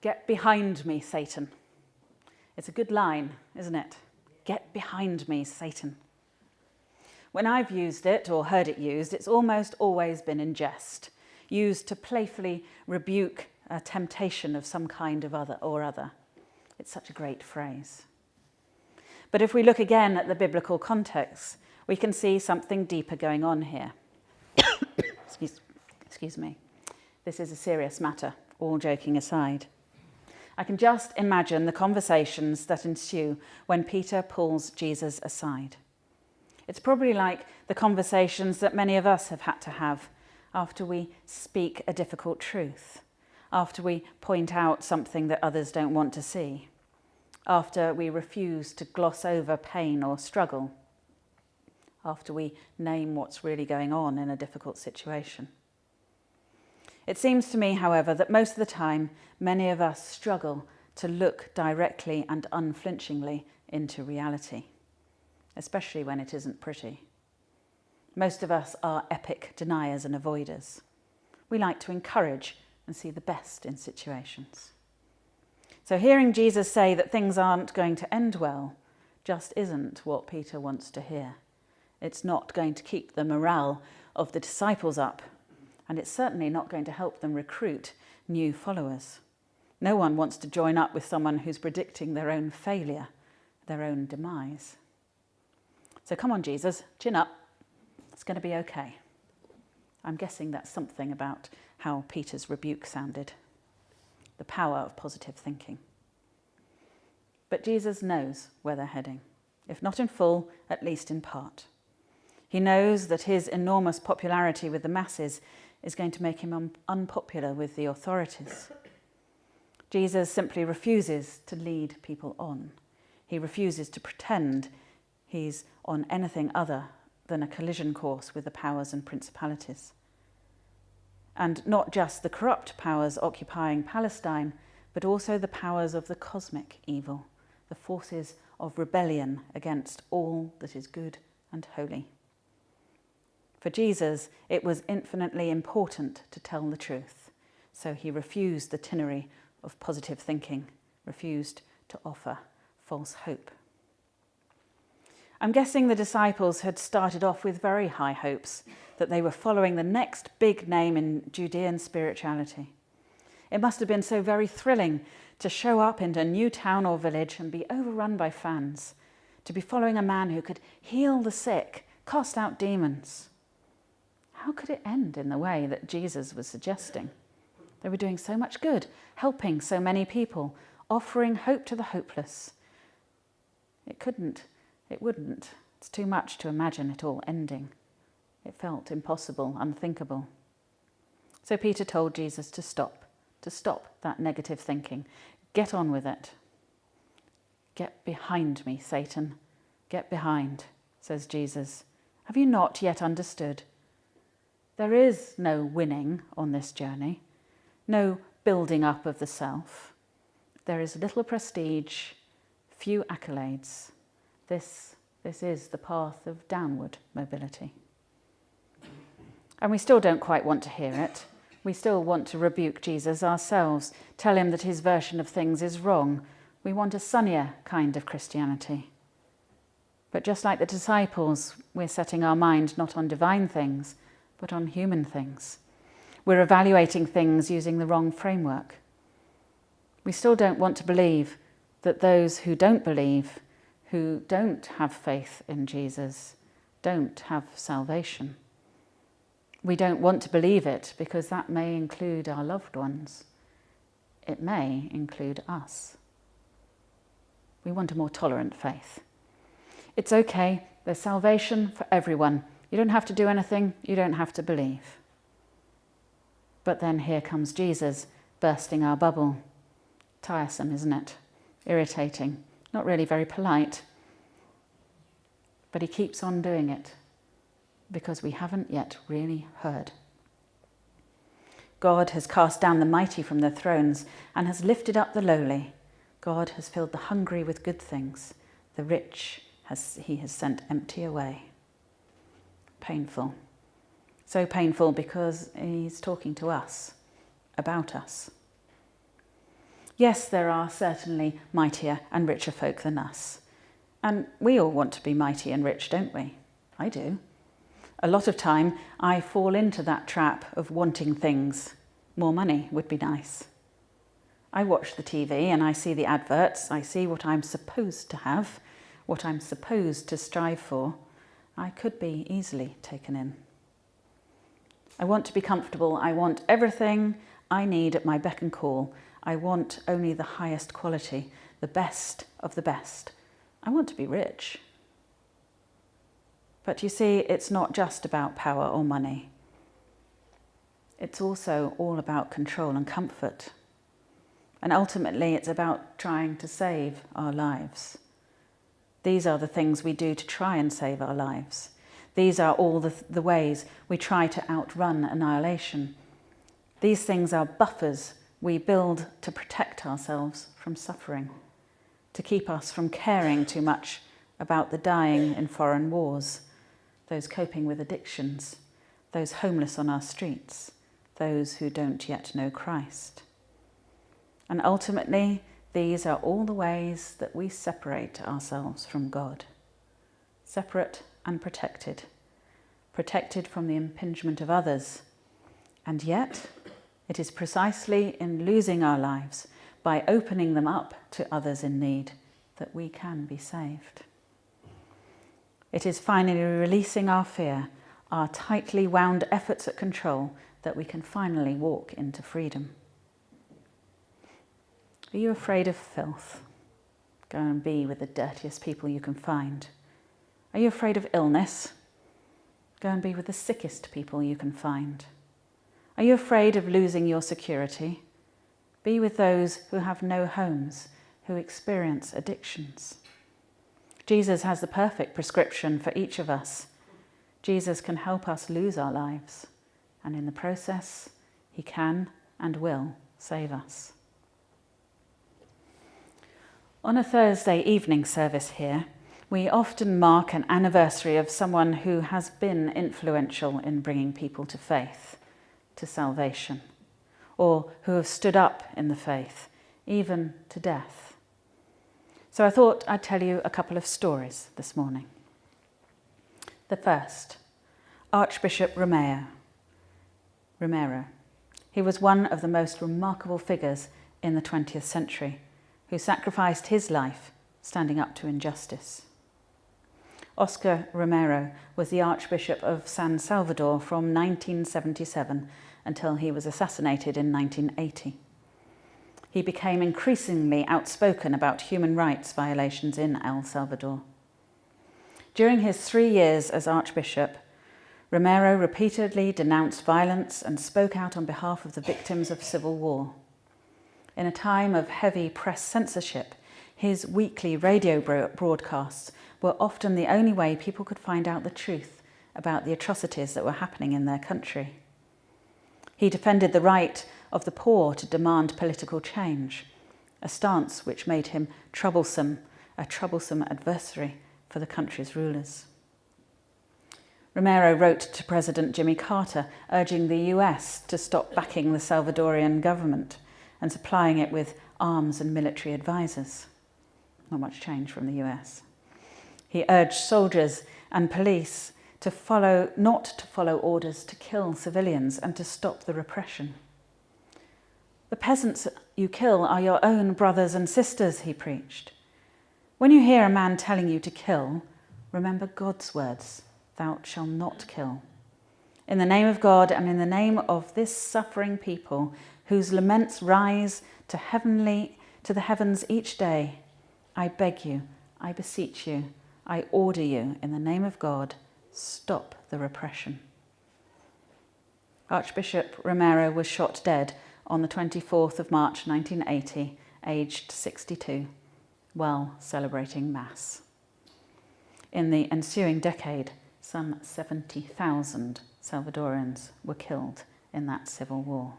Get behind me, Satan. It's a good line, isn't it? Get behind me, Satan. When I've used it or heard it used, it's almost always been in jest, used to playfully rebuke a temptation of some kind of other or other. It's such a great phrase. But if we look again at the biblical context, we can see something deeper going on here. excuse, excuse me. This is a serious matter, all joking aside. I can just imagine the conversations that ensue when Peter pulls Jesus aside. It's probably like the conversations that many of us have had to have after we speak a difficult truth, after we point out something that others don't want to see, after we refuse to gloss over pain or struggle, after we name what's really going on in a difficult situation. It seems to me, however, that most of the time many of us struggle to look directly and unflinchingly into reality, especially when it isn't pretty. Most of us are epic deniers and avoiders. We like to encourage and see the best in situations. So hearing Jesus say that things aren't going to end well just isn't what Peter wants to hear. It's not going to keep the morale of the disciples up and it's certainly not going to help them recruit new followers. No one wants to join up with someone who's predicting their own failure, their own demise. So come on, Jesus, chin up. It's going to be okay. I'm guessing that's something about how Peter's rebuke sounded the power of positive thinking. But Jesus knows where they're heading, if not in full, at least in part. He knows that his enormous popularity with the masses is going to make him un unpopular with the authorities. Jesus simply refuses to lead people on. He refuses to pretend he's on anything other than a collision course with the powers and principalities. And not just the corrupt powers occupying Palestine, but also the powers of the cosmic evil, the forces of rebellion against all that is good and holy. For Jesus, it was infinitely important to tell the truth, so he refused the tinnery of positive thinking, refused to offer false hope. I'm guessing the disciples had started off with very high hopes that they were following the next big name in Judean spirituality. It must have been so very thrilling to show up into a new town or village and be overrun by fans, to be following a man who could heal the sick, cast out demons, how could it end in the way that Jesus was suggesting? They were doing so much good, helping so many people, offering hope to the hopeless. It couldn't, it wouldn't. It's too much to imagine it all ending. It felt impossible, unthinkable. So Peter told Jesus to stop, to stop that negative thinking. Get on with it. Get behind me, Satan. Get behind, says Jesus. Have you not yet understood? There is no winning on this journey, no building up of the self. There is little prestige, few accolades. This, this is the path of downward mobility. And we still don't quite want to hear it. We still want to rebuke Jesus ourselves, tell him that his version of things is wrong. We want a sunnier kind of Christianity. But just like the disciples, we're setting our mind not on divine things, but on human things. We're evaluating things using the wrong framework. We still don't want to believe that those who don't believe, who don't have faith in Jesus, don't have salvation. We don't want to believe it because that may include our loved ones. It may include us. We want a more tolerant faith. It's okay, there's salvation for everyone, you don't have to do anything, you don't have to believe. But then here comes Jesus bursting our bubble. Tiresome, isn't it? Irritating, not really very polite. But he keeps on doing it because we haven't yet really heard. God has cast down the mighty from their thrones and has lifted up the lowly. God has filled the hungry with good things. The rich has, he has sent empty away painful. So painful because he's talking to us, about us. Yes, there are certainly mightier and richer folk than us. And we all want to be mighty and rich, don't we? I do. A lot of time I fall into that trap of wanting things. More money would be nice. I watch the TV and I see the adverts, I see what I'm supposed to have, what I'm supposed to strive for. I could be easily taken in. I want to be comfortable. I want everything I need at my beck and call. I want only the highest quality, the best of the best. I want to be rich. But you see, it's not just about power or money. It's also all about control and comfort. And ultimately, it's about trying to save our lives. These are the things we do to try and save our lives. These are all the, the ways we try to outrun annihilation. These things are buffers we build to protect ourselves from suffering, to keep us from caring too much about the dying in foreign wars, those coping with addictions, those homeless on our streets, those who don't yet know Christ. And ultimately, these are all the ways that we separate ourselves from God. Separate and protected, protected from the impingement of others. And yet, it is precisely in losing our lives, by opening them up to others in need, that we can be saved. It is finally releasing our fear, our tightly wound efforts at control, that we can finally walk into freedom. Are you afraid of filth? Go and be with the dirtiest people you can find. Are you afraid of illness? Go and be with the sickest people you can find. Are you afraid of losing your security? Be with those who have no homes, who experience addictions. Jesus has the perfect prescription for each of us. Jesus can help us lose our lives, and in the process, he can and will save us. On a Thursday evening service here, we often mark an anniversary of someone who has been influential in bringing people to faith, to salvation, or who have stood up in the faith, even to death. So I thought I'd tell you a couple of stories this morning. The first, Archbishop Romero. Romero. He was one of the most remarkable figures in the 20th century who sacrificed his life standing up to injustice. Oscar Romero was the Archbishop of San Salvador from 1977 until he was assassinated in 1980. He became increasingly outspoken about human rights violations in El Salvador. During his three years as Archbishop, Romero repeatedly denounced violence and spoke out on behalf of the victims of civil war. In a time of heavy press censorship, his weekly radio broadcasts were often the only way people could find out the truth about the atrocities that were happening in their country. He defended the right of the poor to demand political change, a stance which made him troublesome, a troublesome adversary for the country's rulers. Romero wrote to President Jimmy Carter urging the US to stop backing the Salvadorian government and supplying it with arms and military advisors. Not much change from the US. He urged soldiers and police to follow, not to follow orders to kill civilians and to stop the repression. The peasants you kill are your own brothers and sisters, he preached. When you hear a man telling you to kill, remember God's words, thou shalt not kill. In the name of God and in the name of this suffering people whose laments rise to heavenly to the heavens each day, I beg you, I beseech you, I order you, in the name of God, stop the repression. Archbishop Romero was shot dead on the 24th of March 1980, aged 62, while celebrating Mass. In the ensuing decade, some 70,000 Salvadorans were killed in that civil war.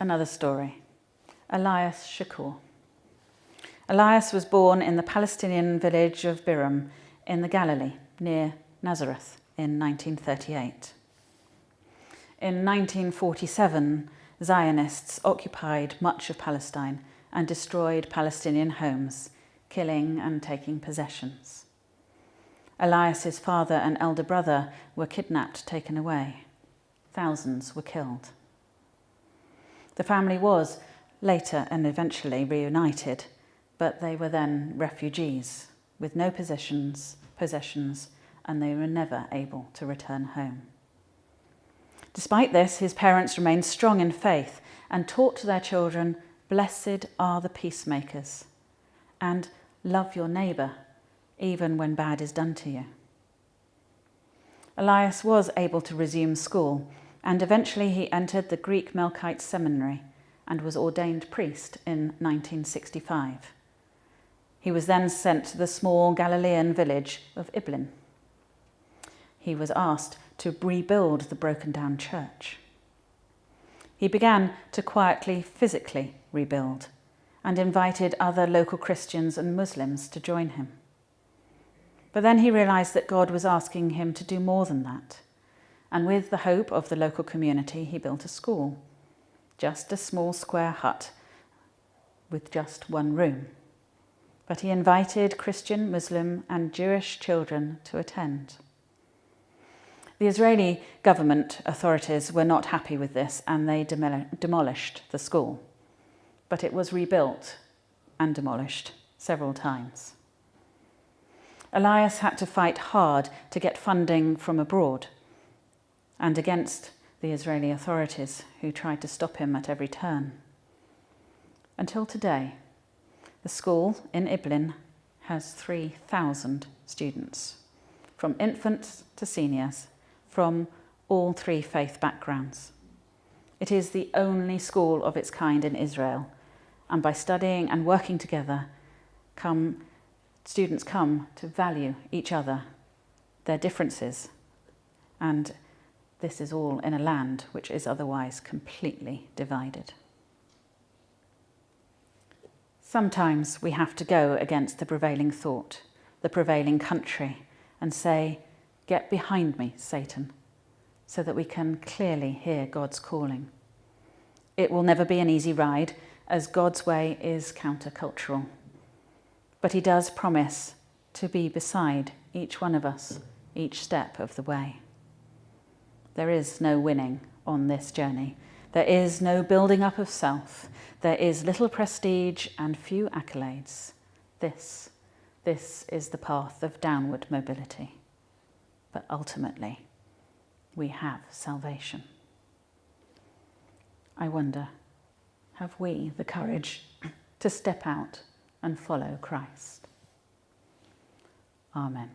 Another story. Elias Chacour. Elias was born in the Palestinian village of Biram in the Galilee, near Nazareth, in 1938. In 1947, Zionists occupied much of Palestine and destroyed Palestinian homes, killing and taking possessions. Elias's father and elder brother were kidnapped, taken away. Thousands were killed. The family was later and eventually reunited, but they were then refugees with no possessions, possessions and they were never able to return home. Despite this, his parents remained strong in faith and taught to their children, Blessed are the peacemakers, and love your neighbour, even when bad is done to you. Elias was able to resume school, and eventually he entered the Greek Melkite Seminary and was ordained priest in 1965. He was then sent to the small Galilean village of Iblin. He was asked to rebuild the broken down church. He began to quietly, physically rebuild and invited other local Christians and Muslims to join him. But then he realised that God was asking him to do more than that. And with the hope of the local community, he built a school, just a small square hut with just one room. But he invited Christian, Muslim and Jewish children to attend. The Israeli government authorities were not happy with this and they demolished the school. But it was rebuilt and demolished several times. Elias had to fight hard to get funding from abroad and against the Israeli authorities who tried to stop him at every turn. Until today, the school in Iblin has 3,000 students, from infants to seniors, from all three faith backgrounds. It is the only school of its kind in Israel, and by studying and working together, come, students come to value each other, their differences, and this is all in a land which is otherwise completely divided. Sometimes we have to go against the prevailing thought, the prevailing country, and say, Get behind me, Satan, so that we can clearly hear God's calling. It will never be an easy ride, as God's way is countercultural. But he does promise to be beside each one of us, each step of the way. There is no winning on this journey. There is no building up of self. There is little prestige and few accolades. This, this is the path of downward mobility but ultimately we have salvation. I wonder, have we the courage to step out and follow Christ? Amen.